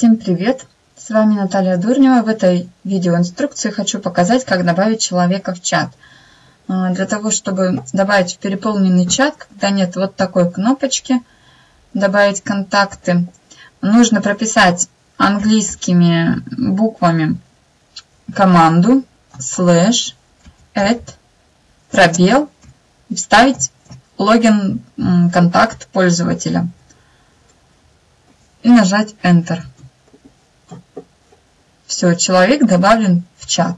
Всем привет! С вами Наталья Дурнева. В этой видеоинструкции хочу показать, как добавить человека в чат. А, для того, чтобы добавить в переполненный чат, когда нет вот такой кнопочки «Добавить контакты», нужно прописать английскими буквами команду слэш add пробел и вставить логин контакт пользователя и нажать Enter. Все, человек добавлен в чат.